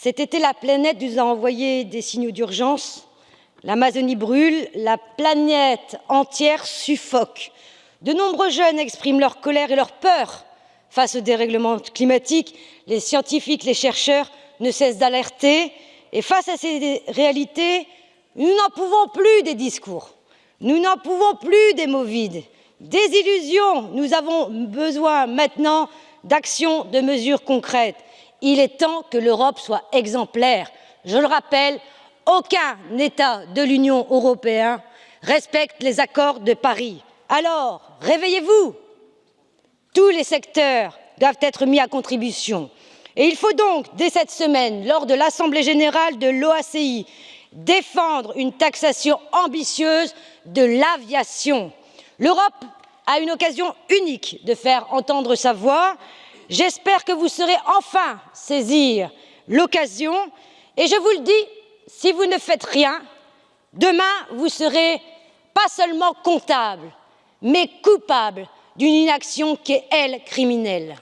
Cet été, la planète nous a envoyé des signaux d'urgence. L'Amazonie brûle, la planète entière suffoque. De nombreux jeunes expriment leur colère et leur peur face au dérèglement climatique. Les scientifiques, les chercheurs ne cessent d'alerter. Et face à ces réalités, nous n'en pouvons plus des discours. Nous n'en pouvons plus des mots vides, des illusions. Nous avons besoin maintenant d'actions, de mesures concrètes. Il est temps que l'Europe soit exemplaire. Je le rappelle, aucun État de l'Union européenne respecte les accords de Paris. Alors, réveillez-vous Tous les secteurs doivent être mis à contribution. Et il faut donc, dès cette semaine, lors de l'Assemblée générale de l'OACI, défendre une taxation ambitieuse de l'aviation. L'Europe a une occasion unique de faire entendre sa voix. J'espère que vous saurez enfin saisir l'occasion et je vous le dis, si vous ne faites rien, demain vous serez pas seulement comptable, mais coupable d'une inaction qui est, elle, criminelle.